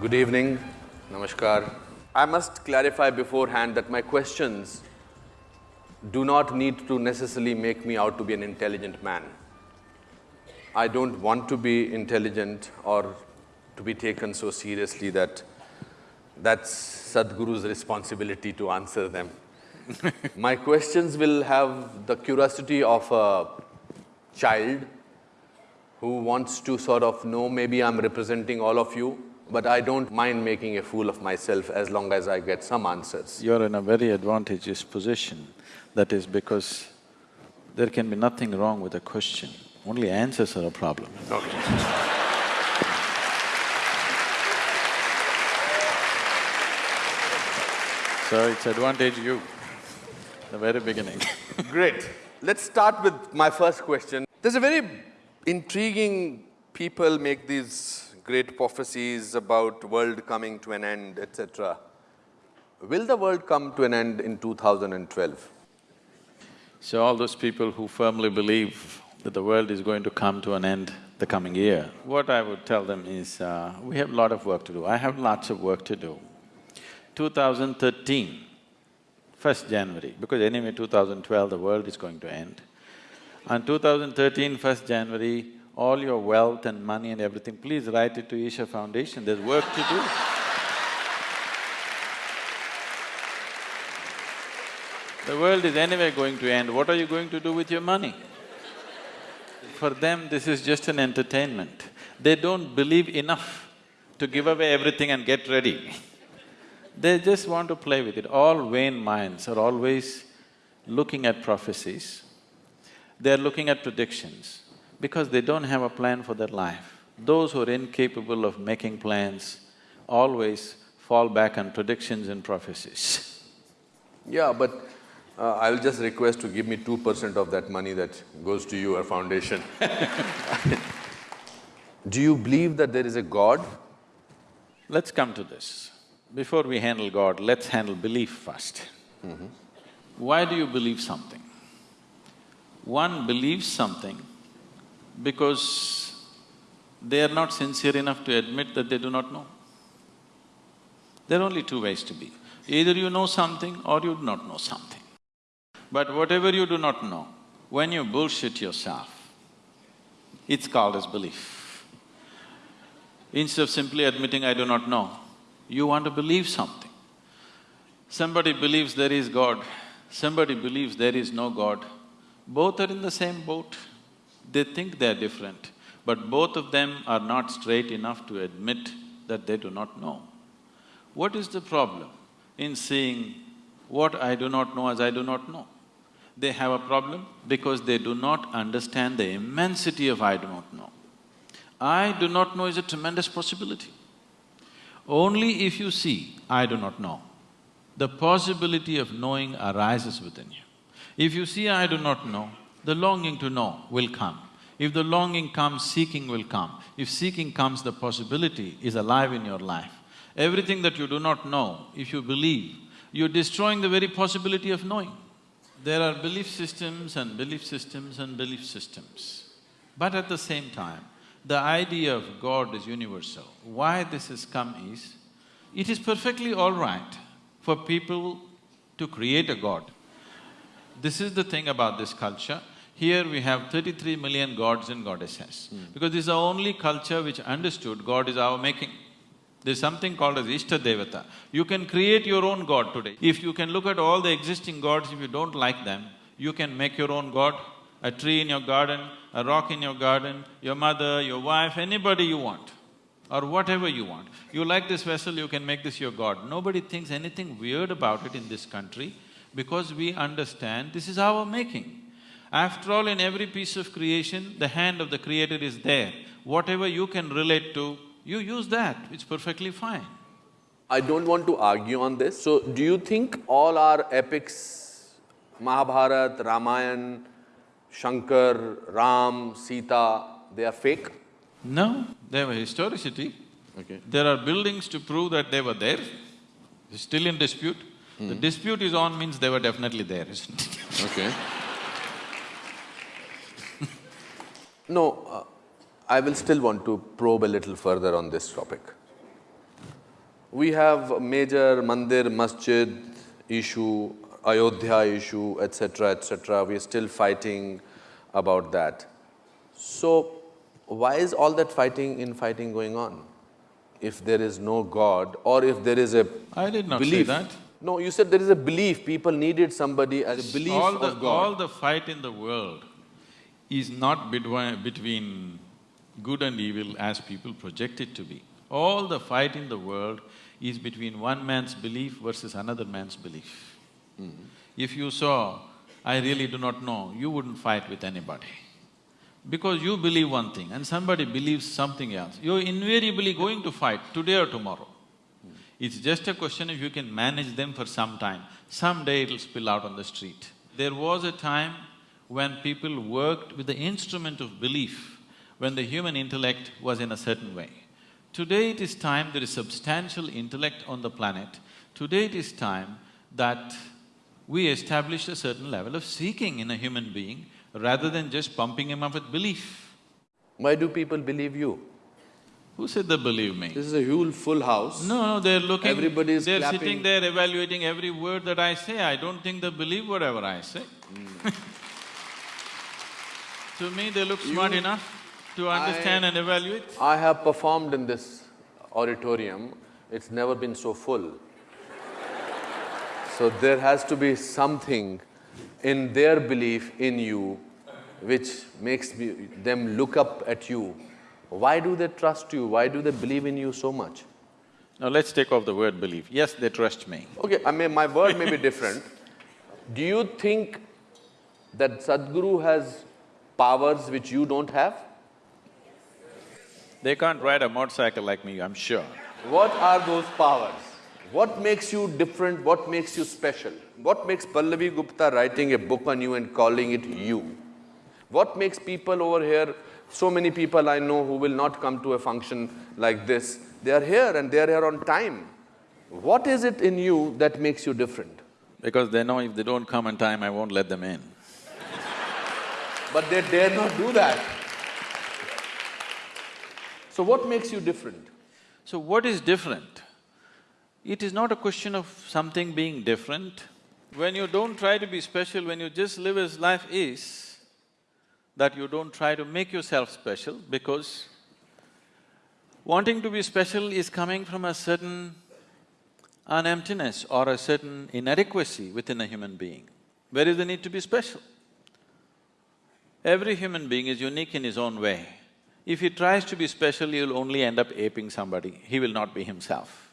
Good evening, namaskar. I must clarify beforehand that my questions do not need to necessarily make me out to be an intelligent man. I don't want to be intelligent or to be taken so seriously that that's Sadhguru's responsibility to answer them. My questions will have the curiosity of a child who wants to sort of know, maybe I'm representing all of you, but I don't mind making a fool of myself as long as I get some answers. You're in a very advantageous position. That is because there can be nothing wrong with a question, only answers are a problem. Okay. So it's advantage you, the very beginning Great. Let's start with my first question. There's a very intriguing… people make these great prophecies about world coming to an end, etc. Will the world come to an end in 2012? So all those people who firmly believe that the world is going to come to an end the coming year, what I would tell them is, uh, we have a lot of work to do. I have lots of work to do. 2013, 1st January, because anyway 2012 the world is going to end. On 2013, 1st January, all your wealth and money and everything, please write it to Isha Foundation, there's work to do. The world is anyway going to end, what are you going to do with your money? For them, this is just an entertainment. They don't believe enough to give away everything and get ready. They just want to play with it. All vain minds are always looking at prophecies, they're looking at predictions because they don't have a plan for their life. Those who are incapable of making plans always fall back on predictions and prophecies. Yeah, but uh, I'll just request to give me two percent of that money that goes to your foundation. Do you believe that there is a God? Let's come to this. Before we handle God, let's handle belief 1st Why do you believe something? One believes something because they are not sincere enough to admit that they do not know. There are only two ways to be. Either you know something or you do not know something. But whatever you do not know, when you bullshit yourself, it's called as belief. Instead of simply admitting, I do not know, you want to believe something. Somebody believes there is God, somebody believes there is no God. Both are in the same boat. They think they're different, but both of them are not straight enough to admit that they do not know. What is the problem in seeing what I do not know as I do not know? They have a problem because they do not understand the immensity of I do not know. I do not know is a tremendous possibility. Only if you see, I do not know, the possibility of knowing arises within you. If you see, I do not know, the longing to know will come. If the longing comes, seeking will come. If seeking comes, the possibility is alive in your life. Everything that you do not know, if you believe, you're destroying the very possibility of knowing. There are belief systems and belief systems and belief systems. But at the same time, the idea of God is universal. Why this has come is, it is perfectly all right for people to create a God. This is the thing about this culture. Here we have thirty-three million gods and goddesses, hmm. because this is the only culture which understood God is our making. There's something called as Ishta Devata. You can create your own god today. If you can look at all the existing gods, if you don't like them, you can make your own god, a tree in your garden, a rock in your garden, your mother, your wife, anybody you want, or whatever you want. You like this vessel, you can make this your god. Nobody thinks anything weird about it in this country because we understand this is our making. After all, in every piece of creation, the hand of the creator is there. Whatever you can relate to, you use that, it's perfectly fine. I don't want to argue on this. So, do you think all our epics, Mahabharata, Ramayana, Shankar, Ram, Sita, they are fake? No, they have a historicity. Okay. There are buildings to prove that they were there, it's still in dispute. The hmm. dispute is on means they were definitely there, isn't it? Okay. no, uh, I will still want to probe a little further on this topic. We have major mandir, masjid issue, Ayodhya issue, etc., etc. We are still fighting about that. So, why is all that fighting in fighting going on? If there is no God or if there is a I did not say that. No, you said there is a belief, people needed somebody as a belief all the, of God. All the fight in the world is not between, between good and evil as people project it to be. All the fight in the world is between one man's belief versus another man's belief. Mm-hmm. If you saw, I really do not know, you wouldn't fight with anybody. Because you believe one thing and somebody believes something else, you're invariably going to fight today or tomorrow. Mm-hmm. It's just a question if you can manage them for some time. Someday it'll spill out on the street. There was a time when people worked with the instrument of belief, when the human intellect was in a certain way. Today it is time there is substantial intellect on the planet. Today it is time that we establish a certain level of seeking in a human being rather than just pumping him up with belief. Why do people believe you? Who said they believe me? This is a huge full house. No, no, they're looking… Everybody is They're clapping. sitting there evaluating every word that I say, I don't think they believe whatever I say. Hmm. to me, they look smart You- enough to understand I- and evaluate. I have performed in this auditorium, it's never been so full. So there has to be something in their belief in you which makes me, them look up at you. Why do they trust you? Why do they believe in you so much? Now let's take off the word belief. Yes, they trust me. Okay, I mean, my word may be different. Do you think that Sadhguru has powers which you don't have? They can't ride a motorcycle like me, I'm sure. What are those powers? What makes you different? What makes you special? What makes Pallavi Gupta writing a book on you and calling it you? What makes people over here, so many people I know who will not come to a function like this, they are here and they are here on time. What is it in you that makes you different? Because they know if they don't come on time, I won't let them in. But they dare not do that. So what makes you different? So what is different? It is not a question of something being different. When you don't try to be special, when you just live as life is, that you don't try to make yourself special because wanting to be special is coming from a certain an emptiness or a certain inadequacy within a human being. Where is the need to be special? Every human being is unique in his own way. If he tries to be special, he'll only end up aping somebody, he will not be himself.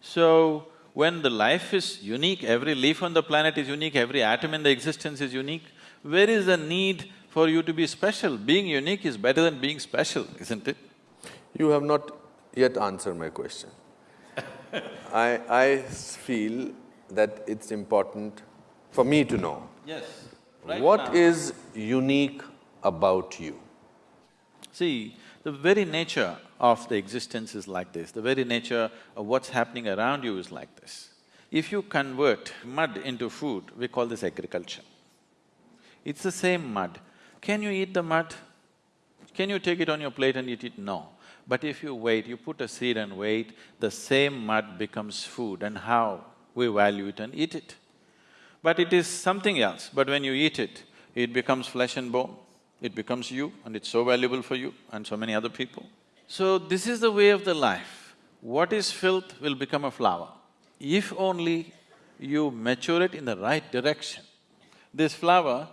So, when the life is unique, every leaf on the planet is unique, every atom in the existence is unique, where is the need for you to be special? Being unique is better than being special, isn't it? You have not yet answered my question. I… I feel that it's important for me to know Yes. What is unique about you. See, the very nature of the existence is like this, the very nature of what's happening around you is like this. If you convert mud into food, we call this agriculture. It's the same mud. Can you eat the mud? Can you take it on your plate and eat it? No. But if you wait, you put a seed and wait, the same mud becomes food and how we value it and eat it. But it is something else, but when you eat it, it becomes flesh and bone, it becomes you and it's so valuable for you and so many other people. So this is the way of the life. What is filth will become a flower. If only you mature it in the right direction. This flower,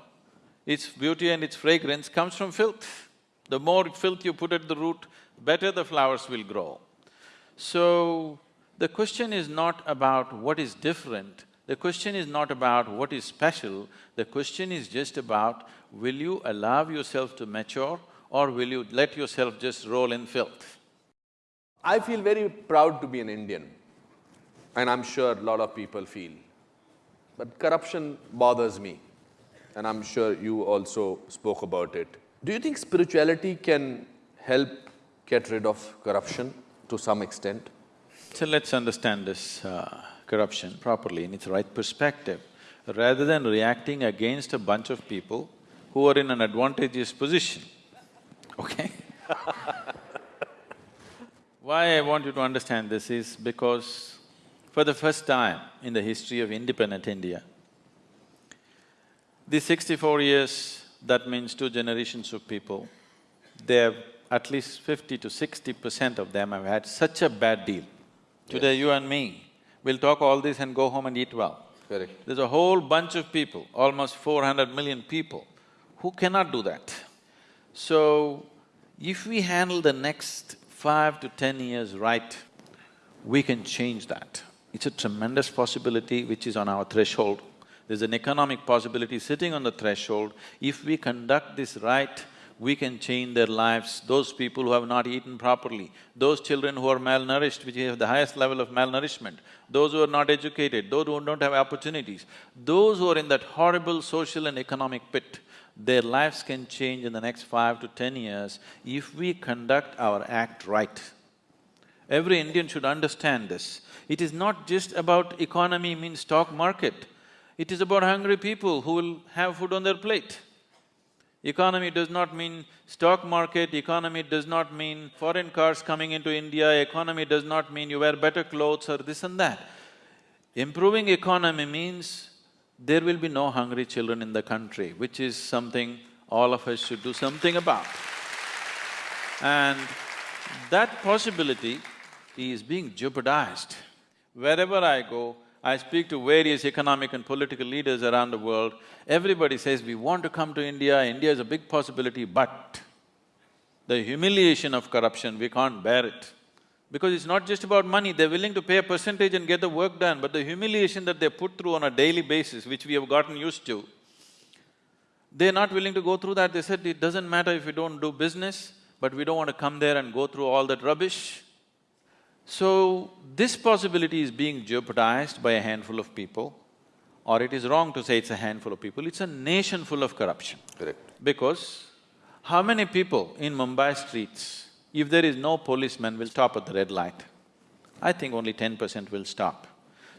its beauty and its fragrance comes from filth. The more filth you put at the root, better the flowers will grow. So, the question is not about what is different, the question is not about what is special, the question is just about will you allow yourself to mature or will you let yourself just roll in filth? I feel very proud to be an Indian and I'm sure a lot of people feel. But corruption bothers me and I'm sure you also spoke about it. Do you think spirituality can help get rid of corruption to some extent? So let's understand this uh, corruption properly in its right perspective. Rather than reacting against a bunch of people who are in an advantageous position, okay? Why I want you to understand this is because for the first time in the history of independent India, these sixty-four years, that means two generations of people, they have at least fifty to sixty percent of them have had such a bad deal. Today, you and me, we'll talk all this and go home and eat well. Correct. There's a whole bunch of people, almost four hundred million people, who cannot do that. So, if we handle the next five to ten years right, we can change that. It's a tremendous possibility which is on our threshold. There's an economic possibility sitting on the threshold. If we conduct this right, we can change their lives, those people who have not eaten properly, those children who are malnourished, which have the highest level of malnourishment, those who are not educated, those who don't have opportunities, those who are in that horrible social and economic pit, their lives can change in the next five to ten years if we conduct our act right. Every Indian should understand this. It is not just about economy means stock market. It is about hungry people who will have food on their plate. Economy does not mean stock market, economy does not mean foreign cars coming into India, economy does not mean you wear better clothes or this and that. Improving economy means there will be no hungry children in the country, which is something all of us should do something about. And that possibility is being jeopardized. Wherever I go, I speak to various economic and political leaders around the world, everybody says, we want to come to India, India is a big possibility, but the humiliation of corruption, we can't bear it. Because it's not just about money, they're willing to pay a percentage and get the work done, but the humiliation that they put through on a daily basis, which we have gotten used to, they're not willing to go through that. They said, it doesn't matter if we don't do business, but we don't want to come there and go through all that rubbish. So, this possibility is being jeopardized by a handful of people, or it is wrong to say it's a handful of people, it's a nation full of corruption. Correct. Because how many people in Mumbai streets, if there is no policeman, will stop at the red light? I think only ten percent will stop.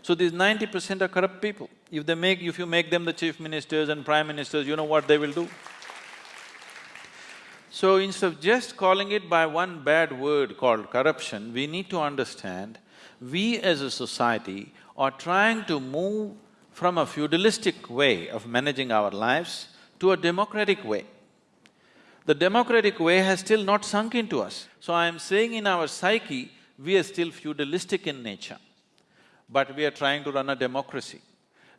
So these ninety percent are corrupt people. If they make… if you make them the chief ministers and prime ministers, you know what they will do? So instead of just calling it by one bad word called corruption, we need to understand we as a society are trying to move from a feudalistic way of managing our lives to a democratic way. The democratic way has still not sunk into us. So I am saying in our psyche, we are still feudalistic in nature, but we are trying to run a democracy.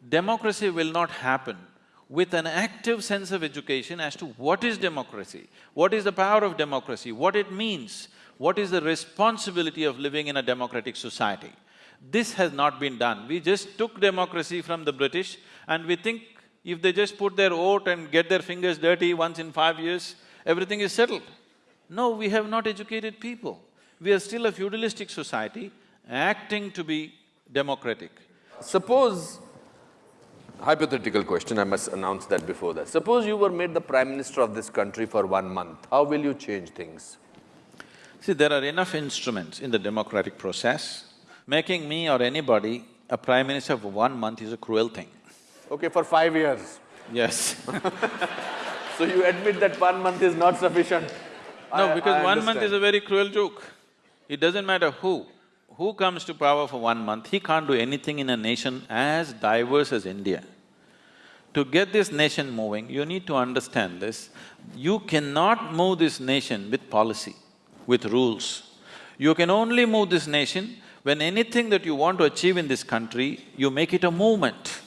Democracy will not happen with an active sense of education as to what is democracy, what is the power of democracy, what it means, what is the responsibility of living in a democratic society. This has not been done. We just took democracy from the British and we think if they just put their vote and get their fingers dirty once in five years, everything is settled. No, we have not educated people. We are still a feudalistic society acting to be democratic. Suppose Hypothetical question, I must announce that before that. Suppose you were made the prime minister of this country for one month, how will you change things? See, there are enough instruments in the democratic process. Making me or anybody a prime minister for one month is a cruel thing. Okay, for five years. Yes So you admit that one month is not sufficient? No, I- because I one month is a very cruel joke. It doesn't matter who, who comes to power for one month, he can't do anything in a nation as diverse as India. To get this nation moving, you need to understand this. You cannot move this nation with policy, with rules. You can only move this nation when anything that you want to achieve in this country, you make it a movement.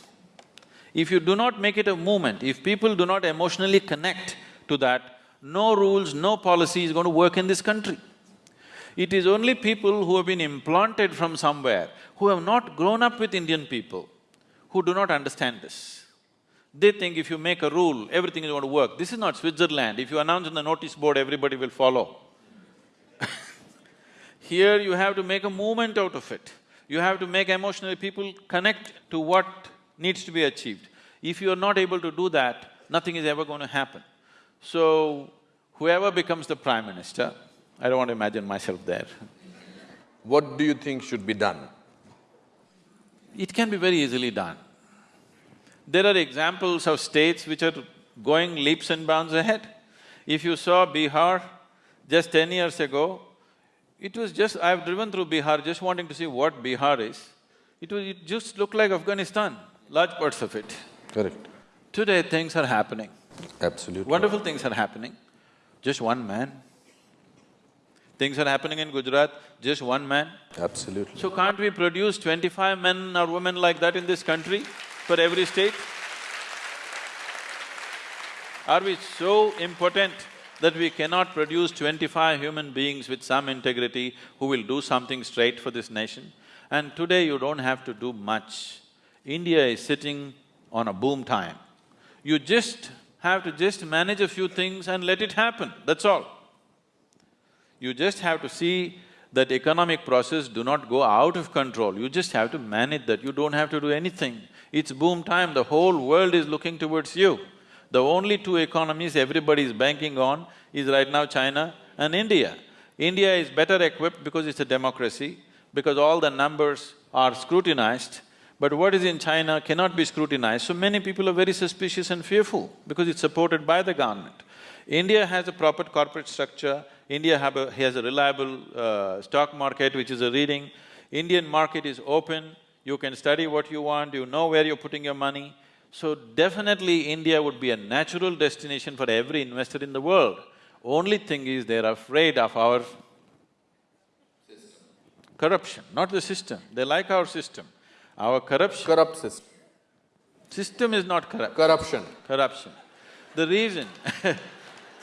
If you do not make it a movement, if people do not emotionally connect to that, no rules, no policy is going to work in this country. It is only people who have been implanted from somewhere, who have not grown up with Indian people, who do not understand this. They think if you make a rule, everything is going to work. This is not Switzerland. If you announce on the notice board, everybody will follow. Here you have to make a movement out of it. You have to make emotionally people connect to what needs to be achieved. If you are not able to do that, nothing is ever going to happen. So, whoever becomes the prime minister, I don't want to imagine myself there. What do you think should be done? It can be very easily done. There are examples of states which are going leaps and bounds ahead. If you saw Bihar just ten years ago, It was just… I've driven through Bihar just wanting to see what Bihar is. It was… it just looked like Afghanistan, large parts of it. Correct. Today things are happening. Absolutely. Wonderful things are happening. Just one man. Things are happening in Gujarat, just one man. Absolutely. So can't we produce twenty-five men or women like that in this country for every state? Are we so impotent that we cannot produce twenty-five human beings with some integrity who will do something straight for this nation? And today you don't have to do much. India is sitting on a boom time. You just have to just manage a few things and let it happen, that's all. You just have to see that economic process do not go out of control, you just have to manage that, you don't have to do anything. It's boom time, the whole world is looking towards you. The only two economies everybody is banking on is right now China and India. India is better equipped because it's a democracy, because all the numbers are scrutinized, but what is in China cannot be scrutinized, so many people are very suspicious and fearful because it's supported by the government. India has a proper corporate structure, India a, has a reliable uh, stock market which is a reading, Indian market is open, you can study what you want, you know where you're putting your money. So definitely India would be a natural destination for every investor in the world. Only thing is they're afraid of our corruption, not the system. They like our system. Our corruption… Corrupt system. System is not corrupt. Corruption. Corruption. The reason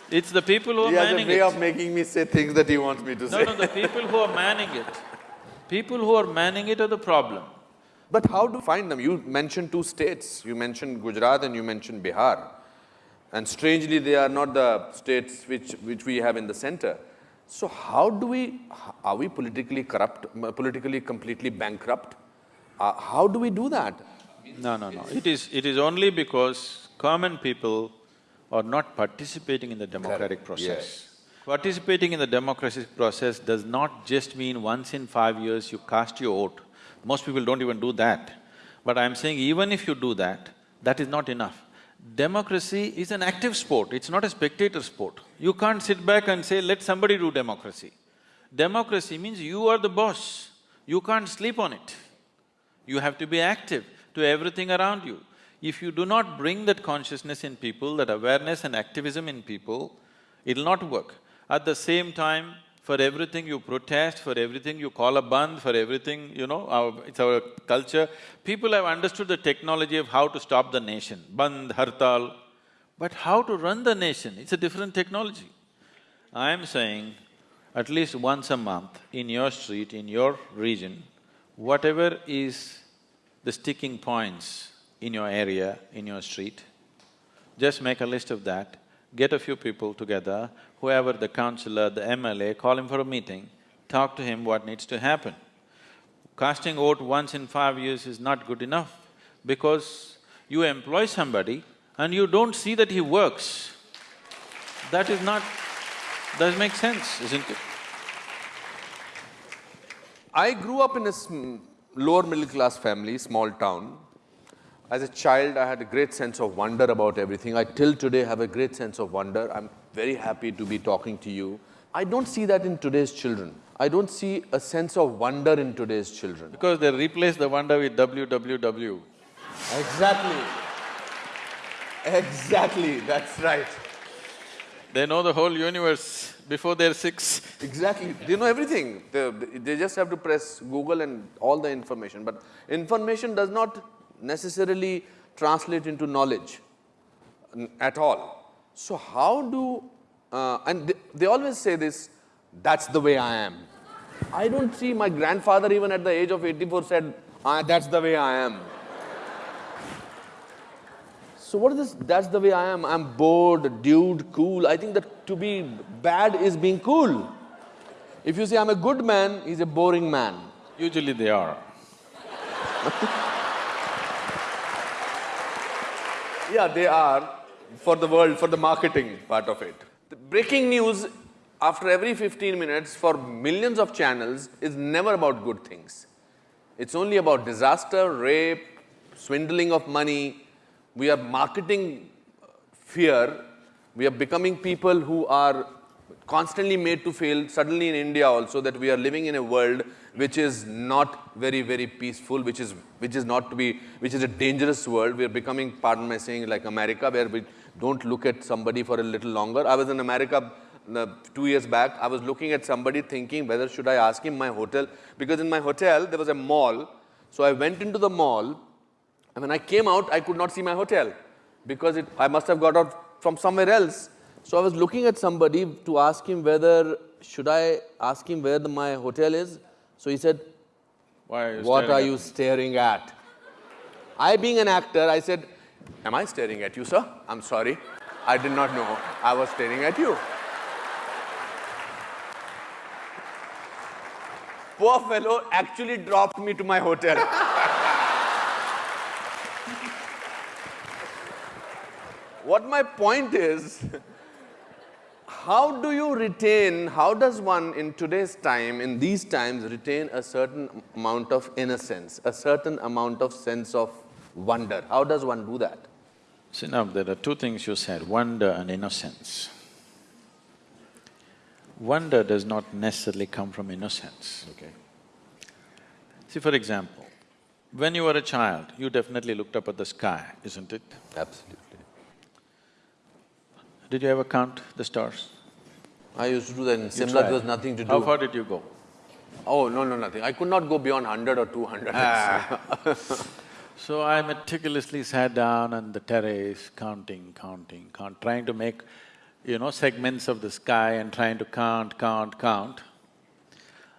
it's the people who are manning it. He has a way of making me say things that he wants me to no, say. No, no, the people who are manning it, people who are manning it are the problem. But how do you find them? You mentioned two states, you mentioned Gujarat and you mentioned Bihar. And strangely, they are not the states which, which we have in the center. So how do we… are we politically corrupt, politically completely bankrupt? Uh, how do we do that? No, no, no. It is… it is only because common people are not participating in the democratic process. Yes. Participating in the democratic process does not just mean once in five years you cast your vote. Most people don't even do that. But I'm saying even if you do that, that is not enough. Democracy is an active sport, it's not a spectator sport. You can't sit back and say, let somebody do democracy. Democracy means you are the boss, you can't sleep on it. You have to be active to everything around you. If you do not bring that consciousness in people, that awareness and activism in people, it'll not work. At the same time, for everything you protest, for everything you call a bandh, for everything, you know, our, it's our culture. People have understood the technology of how to stop the nation, bandh, hartal, but how to run the nation, it's a different technology. I am saying, at least once a month, in your street, in your region, whatever is the sticking points in your area, in your street, just make a list of that, get a few people together, whoever the councillor, the MLA, call him for a meeting, talk to him what needs to happen. Casting vote once in five years is not good enough because you employ somebody and you don't see that he works. That is not… does make sense, isn't it? I grew up in a lower middle class family, small town. As a child, I had a great sense of wonder about everything. I till today have a great sense of wonder. I'm very happy to be talking to you. I don't see that in today's children. I don't see a sense of wonder in today's children. Because they replace the wonder with WWW. Exactly. Exactly, that's right. They know the whole universe before they're six. Exactly, they know everything. They, they just have to press Google and all the information. But information does not necessarily translate into knowledge at all. So how do… Uh, and they, they always say this, that's the way I am. I don't see my grandfather even at the age of 84 said, ah, that's the way I am. So what is this, that's the way I am, I'm bored, dude, cool. I think that to be bad is being cool. If you say I'm a good man, he's a boring man. Usually they are. Yeah, they are for the world, for the marketing part of it. The breaking news after every fifteen minutes for millions of channels is never about good things. It's only about disaster, rape, swindling of money. We are marketing uh, fear. We are becoming people who are constantly made to feel, suddenly in India also, that we are living in a world which is not very, very peaceful, which is, which is not to be, which is a dangerous world. We are becoming, pardon my saying, like America, where we don't look at somebody for a little longer. I was in America uh, two years back. I was looking at somebody thinking whether should I ask him my hotel, because in my hotel there was a mall. So I went into the mall, and when I came out, I could not see my hotel, because it, I must have got out from somewhere else. So I was looking at somebody to ask him whether, should I ask him where the, my hotel is? So he said, Why are you what are at you staring at? I being an actor, I said, am I staring at you, sir? I'm sorry. I did not know I was staring at you. Poor fellow actually dropped me to my hotel. what my point is, how do you retain, how does one in today's time, in these times, retain a certain amount of innocence, a certain amount of sense of wonder? How does one do that? See now, there are two things you said, wonder and innocence. Wonder does not necessarily come from innocence. Okay. See, for example, when you were a child, you definitely looked up at the sky, isn't it? Absolutely. Did you ever count the stars? I used to do that in Simla, there was nothing to do. How far did you go? Oh, no, no, nothing. I could not go beyond hundred or two hundred. Ah. So I meticulously sat down on the terrace, counting, counting, count, trying to make, you know, segments of the sky and trying to count, count, count.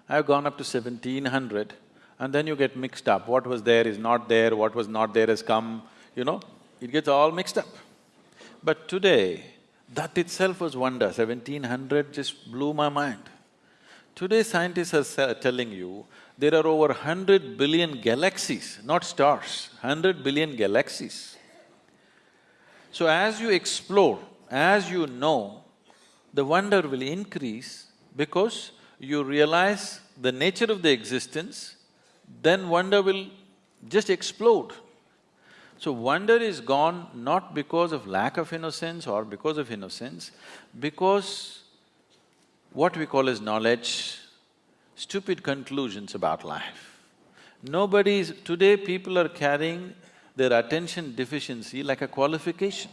I've gone up to seventeen hundred and then you get mixed up. What was there is not there, what was not there has come, you know, it gets all mixed up. But today, that itself was wonder, seventeen hundred just blew my mind. Today scientists are telling you there are over hundred billion galaxies, not stars, hundred billion galaxies. So as you explore, as you know, the wonder will increase because you realize the nature of the existence, then wonder will just explode. So wonder is gone not because of lack of innocence or because of innocence, because what we call as knowledge, stupid conclusions about life. Nobody's… today people are carrying their attention deficiency like a qualification.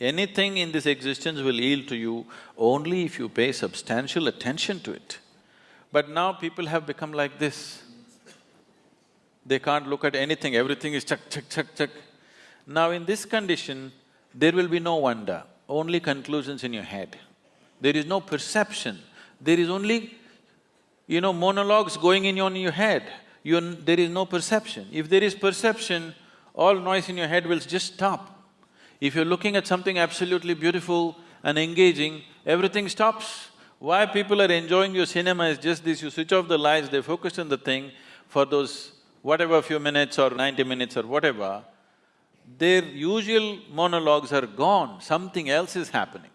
Anything in this existence will yield to you only if you pay substantial attention to it. But now people have become like this. They can't look at anything, everything is chuck, chuck, chuck, chuck. Now in this condition, there will be no wonder, only conclusions in your head. There is no perception, there is only, you know, monologues going in on your head. You there is no perception. If there is perception, all noise in your head will just stop. If you're looking at something absolutely beautiful and engaging, everything stops. Why people are enjoying your cinema is just this, you switch off the lights, they focus on the thing for those whatever few minutes or ninety minutes or whatever, their usual monologues are gone, something else is happening.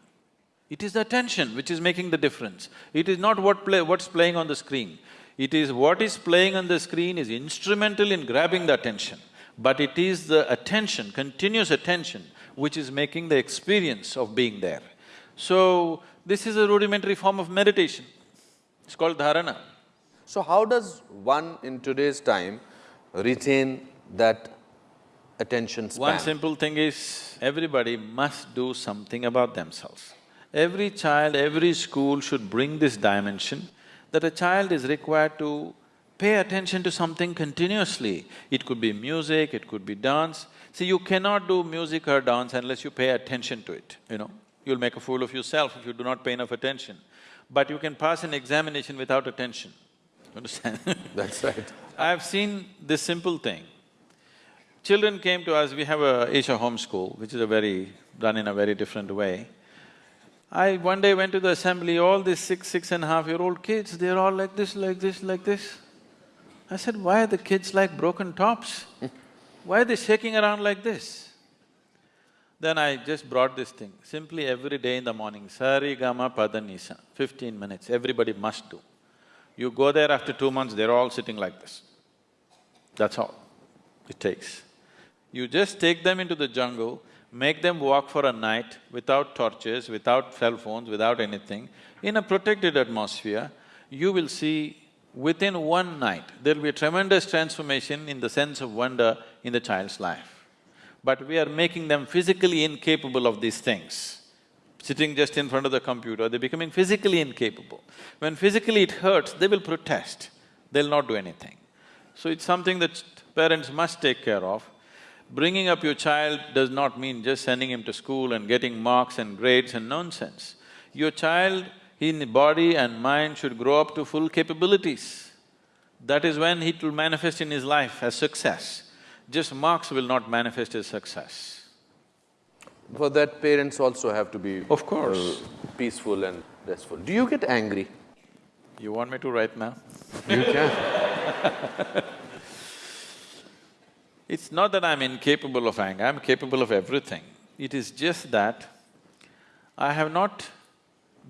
It is the attention which is making the difference. It is not what play… what's playing on the screen. It is what is playing on the screen is instrumental in grabbing the attention, but it is the attention, continuous attention, which is making the experience of being there. So, this is a rudimentary form of meditation. It's called dharana. So how does one in today's time retain that attention span? One simple thing is, everybody must do something about themselves. Every child, every school should bring this dimension that a child is required to pay attention to something continuously. It could be music, it could be dance. See, you cannot do music or dance unless you pay attention to it, you know. You'll make a fool of yourself if you do not pay enough attention. But you can pass an examination without attention, understand? That's right. I've seen this simple thing. Children came to us, we have a Isha home school, which is a very… done in a very different way. I one day went to the assembly, all these six, six and a half year old kids, they're all like this, like this, like this. I said, why are the kids like broken tops? Why are they shaking around like this? Then I just brought this thing, simply every day in the morning, sari gama Padanisa, fifteen minutes, everybody must do. You go there after two months, they're all sitting like this. That's all it takes. You just take them into the jungle, make them walk for a night without torches, without cell phones, without anything, in a protected atmosphere, you will see within one night, there'll be a tremendous transformation in the sense of wonder in the child's life. But we are making them physically incapable of these things. Sitting just in front of the computer, they're becoming physically incapable. When physically it hurts, they will protest, they'll not do anything. So it's something that parents must take care of. Bringing up your child does not mean just sending him to school and getting marks and grades and nonsense. Your child in body and mind should grow up to full capabilities. That is when it will manifest in his life as success. Just marks will not manifest as success. For that, parents also have to be… Of course. uh, peaceful and restful. Do you get angry? You want me to write now? You can. It's not that I'm incapable of anger, I'm capable of everything. It is just that I have not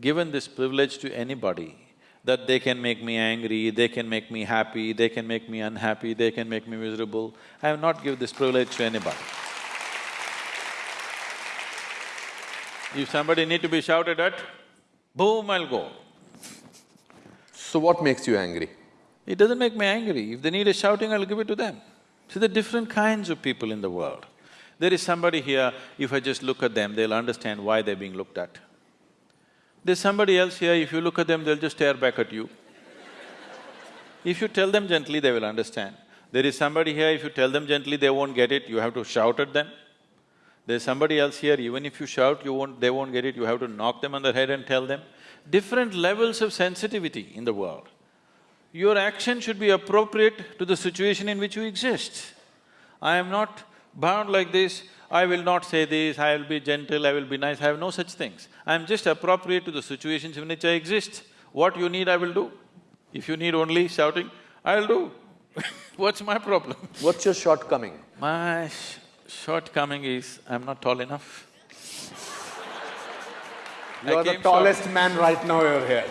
given this privilege to anybody that they can make me angry, they can make me happy, they can make me unhappy, they can make me miserable. I have not given this privilege to anybody. If somebody need to be shouted at, boom, I'll go. So what makes you angry? It doesn't make me angry. If they need a shouting, I'll give it to them. See, there are different kinds of people in the world. There is somebody here, if I just look at them, they'll understand why they're being looked at. There's somebody else here, if you look at them, they'll just stare back at you. If you tell them gently, they will understand. There is somebody here, if you tell them gently, they won't get it, you have to shout at them. There's somebody else here, even if you shout, you won't… they won't get it, you have to knock them on the head and tell them. Different levels of sensitivity in the world. Your action should be appropriate to the situation in which you exist. I am not bound like this, I will not say this, I will be gentle, I will be nice, I have no such things. I am just appropriate to the situations in which I exist. What you need, I will do. If you need only shouting, I'll do. What's my problem? What's your shortcoming? My sh shortcoming is, I'm not tall enough. You're the came tallest man right now you're here.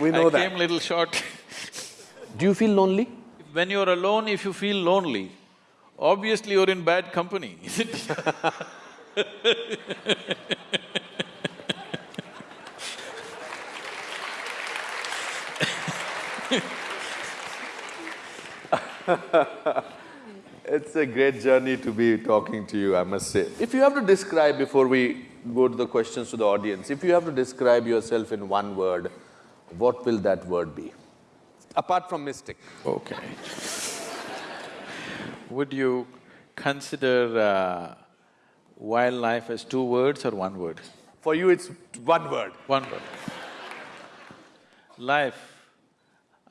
We know I that. came little short. Do you feel lonely? When you're alone, if you feel lonely, obviously you're in bad company, isn't it? It's a great journey to be talking to you, I must say. If you have to describe, before we go to the questions to the audience, if you have to describe yourself in one word, what will that word be? Apart from mystic. Okay. Would you consider uh, wildlife as two words or one word? For you, it's one word. One word. Life,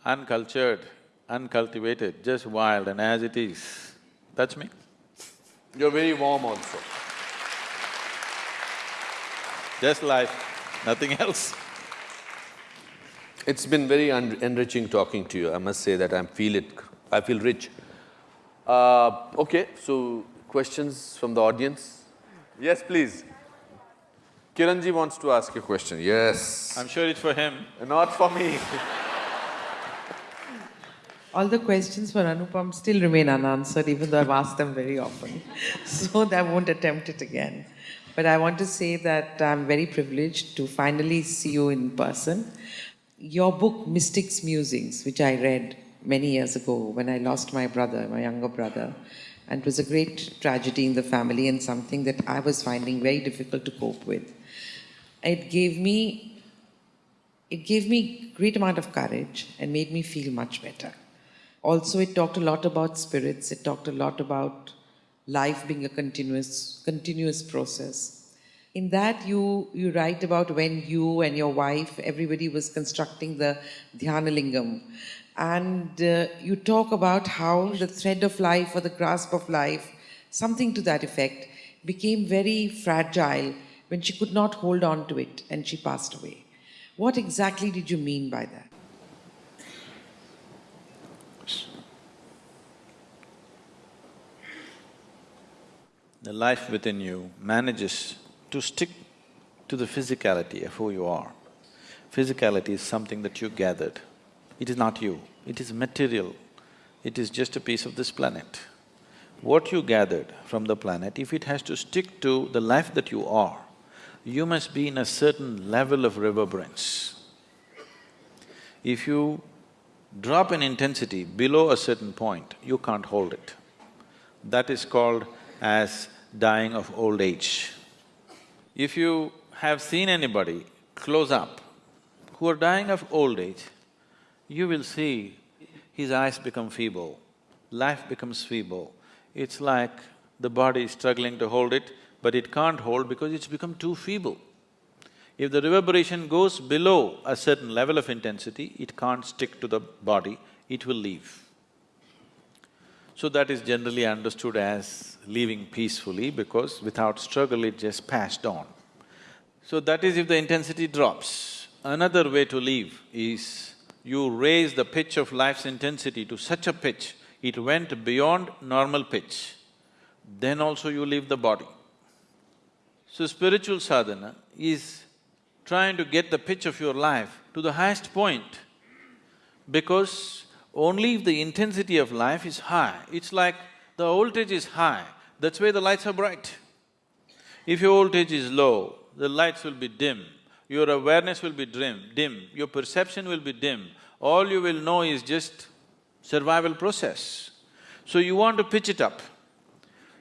uncultured, uncultivated, just wild and as it is. That's me. You're very warm also. Just life, nothing else. It's been very en- enriching talking to you. I must say that I feel it, I feel rich. Uh, okay, so questions from the audience? Yes, please. Kiranji wants to ask a question. Yes. I'm sure it's for him. Not for me. All the questions for Anupam still remain unanswered, even though I've asked them very often. so I won't attempt it again. But I want to say that I'm very privileged to finally see you in person. Your book, Mystics Musings, which I read many years ago when I lost my brother, my younger brother, and it was a great tragedy in the family and something that I was finding very difficult to cope with. It gave me it gave me great amount of courage and made me feel much better. Also, it talked a lot about spirits. It talked a lot about life being a continuous, continuous process. In that, you, you write about when you and your wife, everybody was constructing the Dhyanalingam. And uh, you talk about how the thread of life or the grasp of life, something to that effect, became very fragile when she could not hold on to it and she passed away. What exactly did you mean by that? The life within you manages to stick to the physicality of who you are. Physicality is something that you gathered. It is not you, it is material. It is just a piece of this planet. what you gathered from the planet, if it has to stick to the life that you are, you must be in a certain level of reverberance. If you drop an intensity below a certain point, you can't hold it. That is called as dying of old age. If you have seen anybody close up who are dying of old age, you will see his eyes become feeble, life becomes feeble. It's like the body is struggling to hold it, but it can't hold because it's become too feeble. If the reverberation goes below a certain level of intensity, it can't stick to the body, it will leave. So that is generally understood as leaving peacefully because without struggle it just passed on. So that is if the intensity drops. Another way to leave is you raise the pitch of life's intensity to such a pitch, it went beyond normal pitch, then also you leave the body. So spiritual sadhana is trying to get the pitch of your life to the highest point because only if the intensity of life is high, it's like the voltage is high, that's why the lights are bright. If your voltage is low, the lights will be dim, your awareness will be dim, dim, your perception will be dim, all you will know is just survival process. So you want to pitch it up.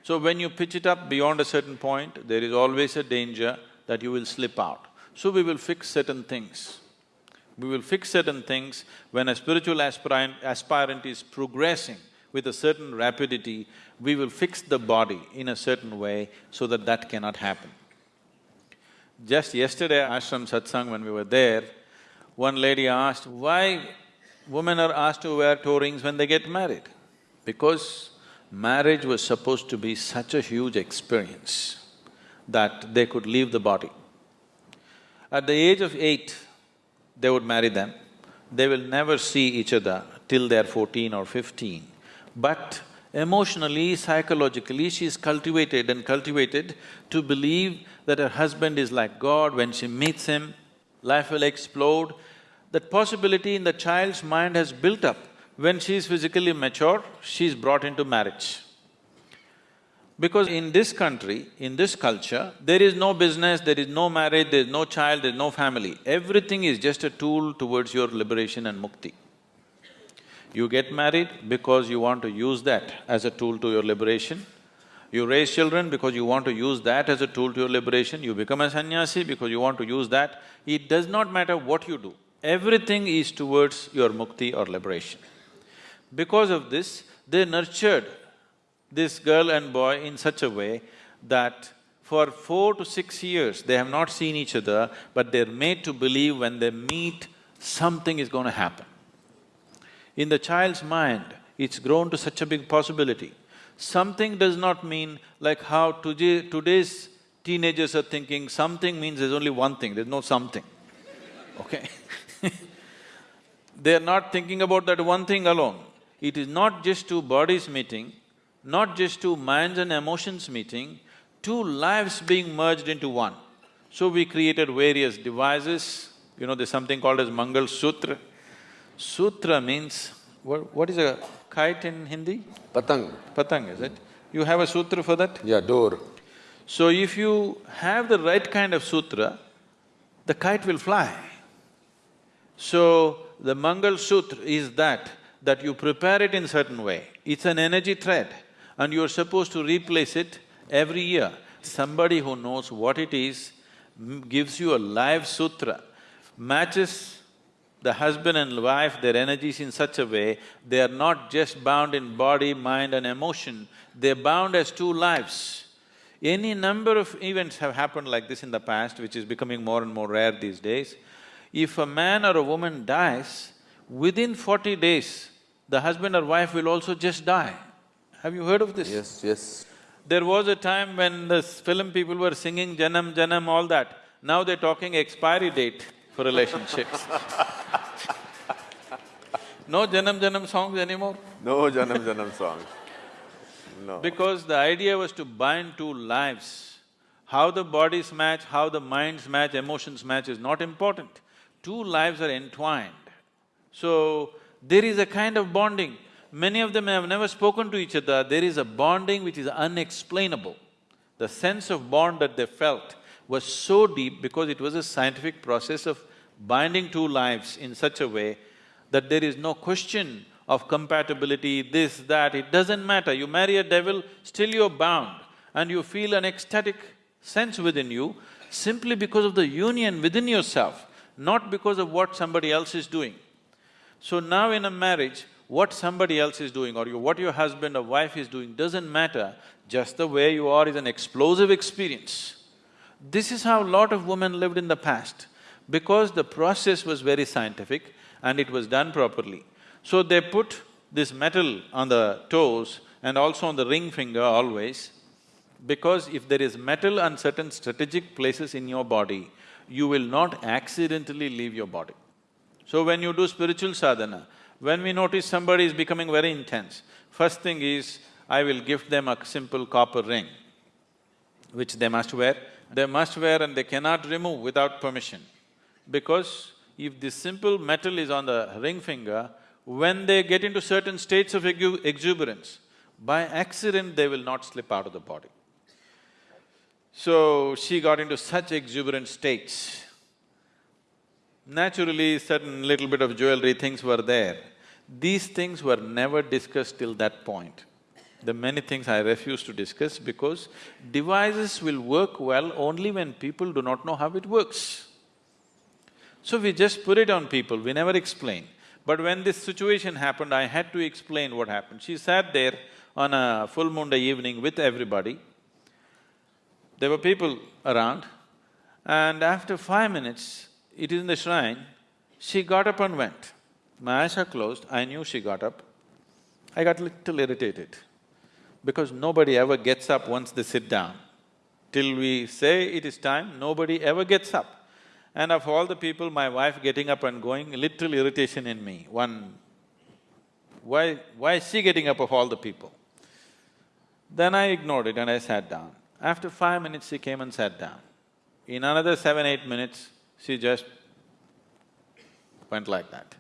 So when you pitch it up beyond a certain point, there is always a danger that you will slip out. So we will fix certain things. We will fix certain things when a spiritual aspirant, aspirant is progressing with a certain rapidity, we will fix the body in a certain way so that that cannot happen. Just yesterday, ashram satsang, when we were there, one lady asked, why women are asked to wear toe rings when they get married? Because marriage was supposed to be such a huge experience that they could leave the body. At the age of eight, they would marry them. They will never see each other till they're fourteen or fifteen. But emotionally, psychologically, she's cultivated and cultivated to believe that her husband is like God. When she meets him, life will explode. That possibility in the child's mind has built up. When she is physically mature, she's brought into marriage. Because in this country, in this culture, there is no business, there is no marriage, there is no child, there is no family. Everything is just a tool towards your liberation and mukti. You get married because you want to use that as a tool to your liberation. You raise children because you want to use that as a tool to your liberation. You become a sannyasi because you want to use that. It does not matter what you do, everything is towards your mukti or liberation. Because of this, they nurtured this girl and boy in such a way that for four to six years, they have not seen each other, but they're made to believe when they meet, something is going to happen. In the child's mind, it's grown to such a big possibility. Something does not mean like how today, today's teenagers are thinking, something means there's only one thing, there's no something, okay They're not thinking about that one thing alone. It is not just two bodies meeting, not just two minds and emotions meeting, two lives being merged into one. So we created various devices, you know, there's something called as Mangal Sutra. Sutra means, what, what is a kite in Hindi? Patang. Patang, is it? You have a sutra for that? Yeah, door. So if you have the right kind of sutra, the kite will fly. So the Mangal Sutra is that, that you prepare it in certain way. It's an energy thread and you're supposed to replace it every year. Somebody who knows what it is gives you a live sutra, matches the husband and wife, their energies in such a way, they are not just bound in body, mind and emotion, they're bound as two lives. Any number of events have happened like this in the past, which is becoming more and more rare these days. If a man or a woman dies, within forty days, the husband or wife will also just die. Have you heard of this? Yes, yes. There was a time when the film people were singing Janam, Janam, all that. Now they're talking expiry date for relationships No Janam Janam songs anymore? No Janam Janam songs. No. Because the idea was to bind two lives. How the bodies match, how the minds match, emotions match is not important. Two lives are entwined. So, there is a kind of bonding Many of them have never spoken to each other, there is a bonding which is unexplainable. The sense of bond that they felt was so deep because it was a scientific process of binding two lives in such a way that there is no question of compatibility, this, that, it doesn't matter. You marry a devil, still you're bound and you feel an ecstatic sense within you simply because of the union within yourself, not because of what somebody else is doing. So now in a marriage, what somebody else is doing or what your husband or wife is doing doesn't matter, just the way you are is an explosive experience. This is how a lot of women lived in the past, because the process was very scientific and it was done properly. So they put this metal on the toes and also on the ring finger always, because if there is metal on certain strategic places in your body, you will not accidentally leave your body. So when you do spiritual sadhana, when we notice somebody is becoming very intense, first thing is, I will gift them a simple copper ring, which they must wear. They must wear and they cannot remove without permission. Because if this simple metal is on the ring finger, when they get into certain states of exuberance, by accident they will not slip out of the body. So, she got into such exuberant states. Naturally, certain little bit of jewelry things were there. These things were never discussed till that point. The many things I refuse to discuss because devices will work well only when people do not know how it works. So we just put it on people, we never explain. But when this situation happened, I had to explain what happened. She sat there on a full moon day evening with everybody. There were people around and after five minutes, it is in the shrine, she got up and went. My eyes are closed, I knew she got up. I got little irritated because nobody ever gets up once they sit down. Till we say it is time, nobody ever gets up. And of all the people, my wife getting up and going, little irritation in me. One, why… why is she getting up of all the people? Then I ignored it and I sat down. After five minutes, she came and sat down. In another seven, eight minutes, she just went like that.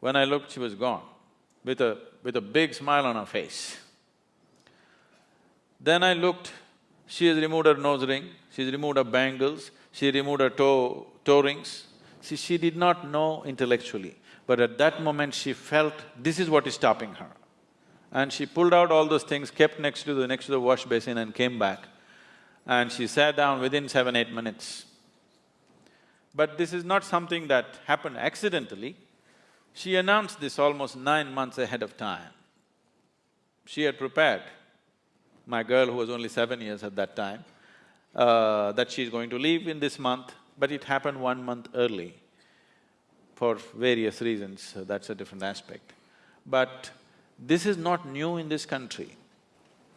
When I looked, she was gone, with a… with a big smile on her face. Then I looked, she has removed her nose ring, she's removed her bangles, she removed her toe… toe rings. See, she did not know intellectually, but at that moment she felt this is what is stopping her. And she pulled out all those things, kept next to the… next to the wash basin and came back. And she sat down within seven, eight minutes. But this is not something that happened accidentally. She announced this almost nine months ahead of time. She had prepared my girl who was only seven years at that time, uh, that she's going to leave in this month, but it happened one month early for various reasons, so that's a different aspect. But this is not new in this country.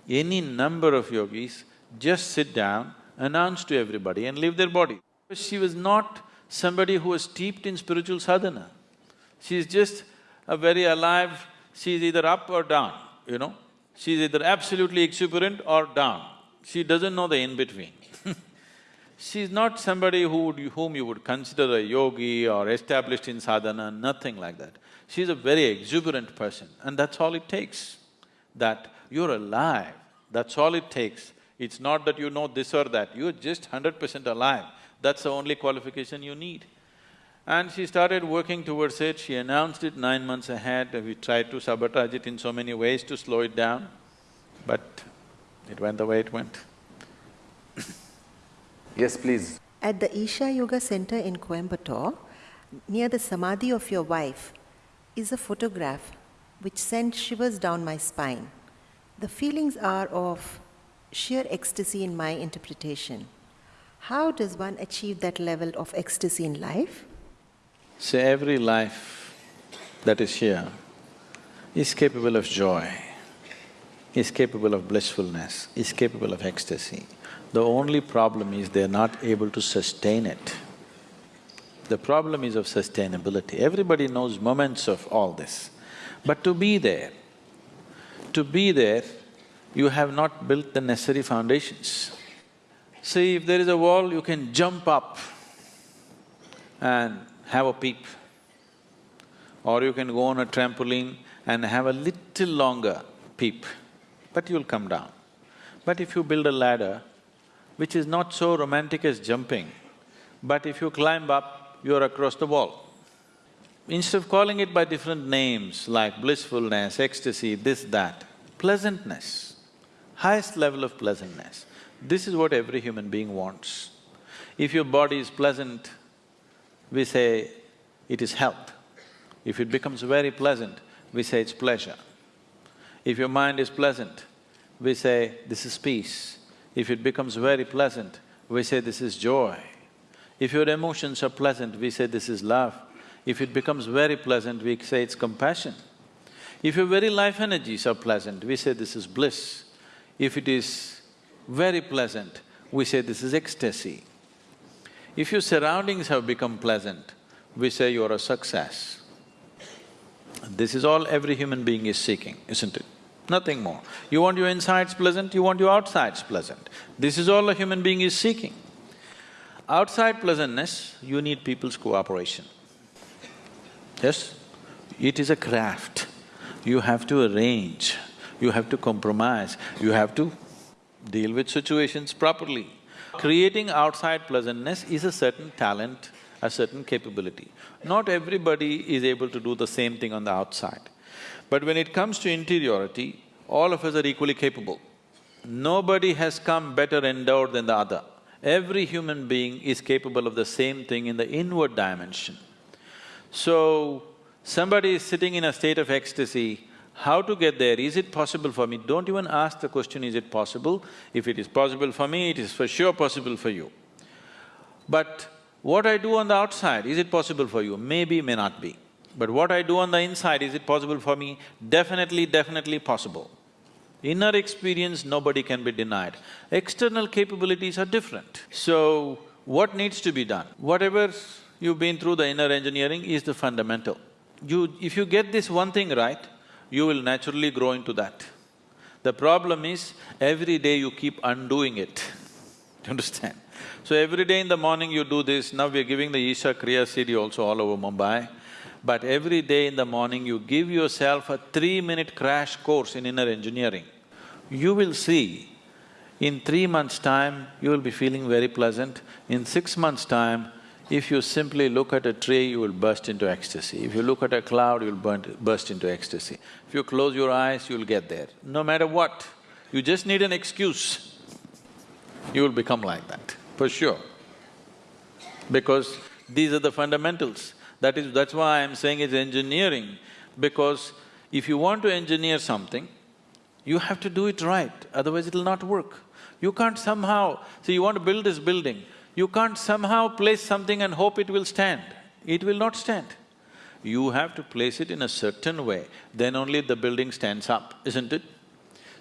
Any number of yogis just sit down, announce to everybody and leave their body. She was not somebody who was steeped in spiritual sadhana. She's just a very alive, she's either up or down, you know. She's either absolutely exuberant or down. She doesn't know the in-between. She's not somebody who would, whom you would consider a yogi or established in sadhana, nothing like that. She's a very exuberant person and that's all it takes. That you're alive, that's all it takes. It's not that you know this or that, you're just hundred percent alive. That's the only qualification you need. And she started working towards it, she announced it nine months ahead, we tried to sabotage it in so many ways to slow it down, but it went the way it went. yes, please. At the Isha Yoga Center in Coimbatore, near the samadhi of your wife, is a photograph which sent shivers down my spine. The feelings are of sheer ecstasy in my interpretation. How does one achieve that level of ecstasy in life? So every life that is here is capable of joy, is capable of blissfulness, is capable of ecstasy. The only problem is they're not able to sustain it. The problem is of sustainability. Everybody knows moments of all this. But to be there, to be there, you have not built the necessary foundations. See, if there is a wall, you can jump up and have a peep. or you can go on a trampoline and have a little longer peep, but you'll come down. But if you build a ladder, which is not so romantic as jumping, but if you climb up, you're across the wall. Instead of calling it by different names like blissfulness, ecstasy, this, that, pleasantness, highest level of pleasantness, this is what every human being wants. If your body is pleasant, we say it is health. If it becomes very pleasant, we say it's pleasure. If your mind is pleasant, we say this is peace. If it becomes very pleasant, we say this is joy. If your emotions are pleasant, we say this is love. If it becomes very pleasant, we say it's compassion. If your very life energies are pleasant, we say this is bliss. If it is very pleasant, we say this is ecstasy. If your surroundings have become pleasant, we say you're a success. This is all every human being is seeking, isn't it? Nothing more. You want your insides pleasant, you want your outsides pleasant. This is all a human being is seeking. Outside pleasantness, you need people's cooperation. Yes? It is a craft. You have to arrange, you have to compromise, you have to deal with situations properly. Creating outside pleasantness is a certain talent, a certain capability. Not everybody is able to do the same thing on the outside. But when it comes to interiority, all of us are equally capable. Nobody has come better endowed than the other. Every human being is capable of the same thing in the inward dimension. So, somebody is sitting in a state of ecstasy, how to get there? Is it possible for me? Don't even ask the question, is it possible? If it is possible for me, it is for sure possible for you. But what I do on the outside, is it possible for you? Maybe, may not be. But what I do on the inside, is it possible for me? Definitely, definitely possible. Inner experience, nobody can be denied. External capabilities are different. So, what needs to be done? Whatever you've been through the inner engineering is the fundamental. You… if you get this one thing right, you will naturally grow into that. The problem is, every day you keep undoing it, you understand? So every day in the morning you do this, now we're giving the Isha Kriya CD also all over Mumbai. But every day in the morning you give yourself a three-minute crash course in inner engineering. You will see, in three months' time, you will be feeling very pleasant. In six months' time, if you simply look at a tree, you will burst into ecstasy. If you look at a cloud, you'll burst into ecstasy. If you close your eyes, you'll get there. No matter what, you just need an excuse, you will become like that, for sure. Because these are the fundamentals. That is… that's why I'm saying it's engineering, because if you want to engineer something, you have to do it right, otherwise it'll not work. You can't somehow… see, you want to build this building, you can't somehow place something and hope it will stand. It will not stand. You have to place it in a certain way, then only the building stands up, isn't it?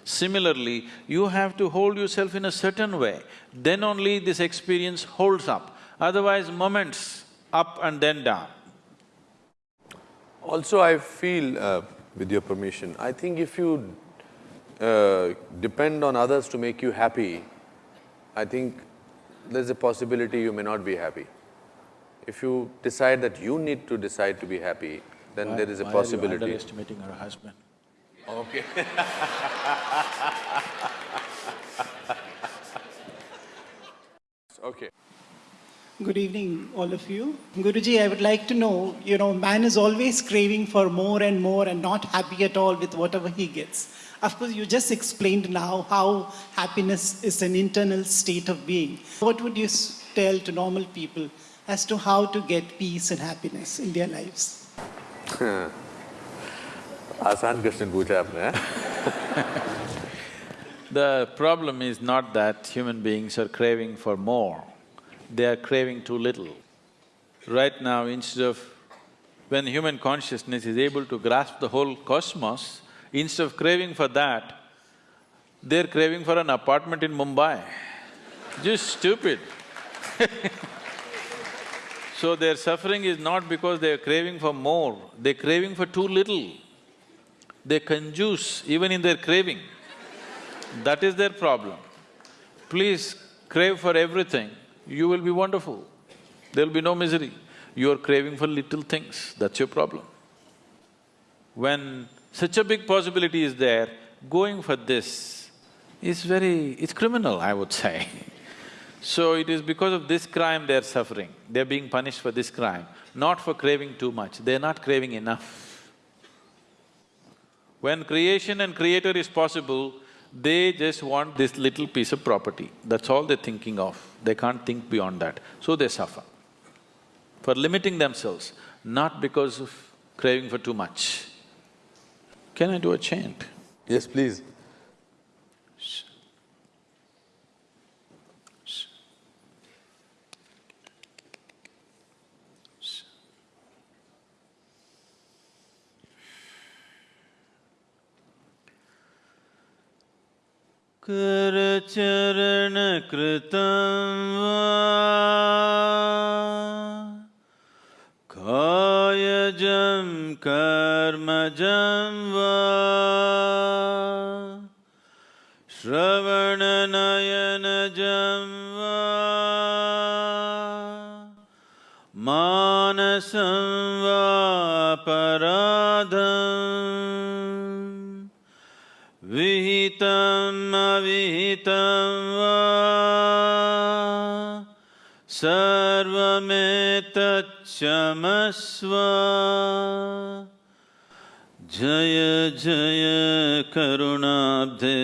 Similarly, you have to hold yourself in a certain way, then only this experience holds up. Otherwise, moments up and then down. Also, I feel, uh, with your permission, I think if you uh, depend on others to make you happy, I think there's a possibility you may not be happy. If you decide that you need to decide to be happy, then Why- there is a why are you possibility. underestimating her husband? Okay. okay. Good evening, all of you. Guruji, I would like to know, you know, man is always craving for more and more and not happy at all with whatever he gets. Of course, you just explained now how happiness is an internal state of being. What would you s- tell to normal people as to how to get peace and happiness in their lives? आसान question पूछा आपने हैं? The problem is not that human beings are craving for more, they are craving too little. Right now, instead of… when human consciousness is able to grasp the whole cosmos, instead of craving for that, they're craving for an apartment in Mumbai. Just stupid So their suffering is not because they're craving for more, they're craving for too little. They conjuice even in their craving. That is their problem. Please crave for everything, you will be wonderful. There'll be no misery. You're craving for little things, that's your problem. When such a big possibility is there, going for this is very… it's criminal, I would say. So it is because of this crime they're suffering, they're being punished for this crime, not for craving too much, they're not craving enough. When creation and creator is possible, they just want this little piece of property, that's all they're thinking of, they can't think beyond that, so they suffer. For limiting themselves, not because of craving for too much. Can I do a chant? Yes, please. करचरणकृतं वा कायजं कर्मजं वा श्रवणनयनजं वा मानसं वा पराधम् विहितम् अविहितं वा सर्वमेतच्छमस्व जय जय करुणाब्धे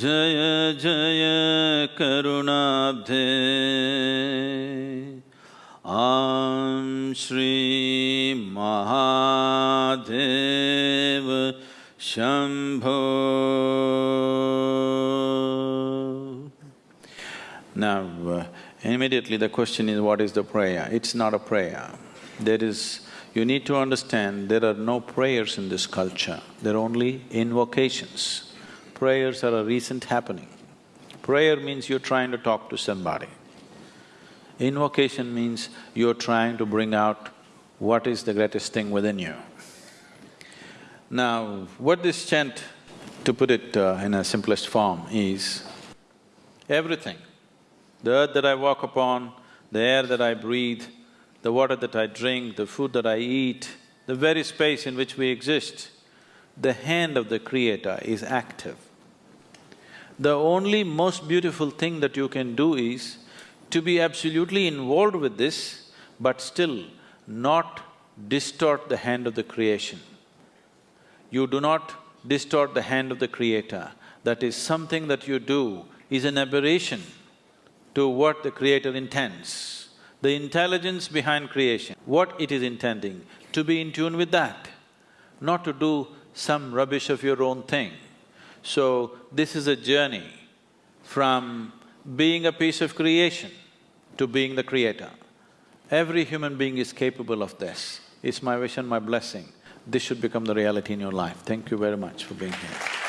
जय जय करुणाब्धे ॐ श्रीमहादेव Shambho Now, uh, immediately the question is, what is the prayer? It's not a prayer. There is… you need to understand, there are no prayers in this culture, there are only invocations. Prayers are a recent happening. Prayer means you're trying to talk to somebody. Invocation means you're trying to bring out what is the greatest thing within you. Now, what this chant, to put it uh, in a simplest form, is everything. The earth that I walk upon, the air that I breathe, the water that I drink, the food that I eat, the very space in which we exist, the hand of the Creator is active. The only most beautiful thing that you can do is to be absolutely involved with this, but still not distort the hand of the creation. You do not distort the hand of the Creator. That is, something that you do is an aberration to what the Creator intends. The intelligence behind creation, what it is intending, to be in tune with that, not to do some rubbish of your own thing. So, this is a journey from being a piece of creation to being the creator. Every human being is capable of this. It's my wish and my blessing. This should become the reality in your life. Thank you very much for being here.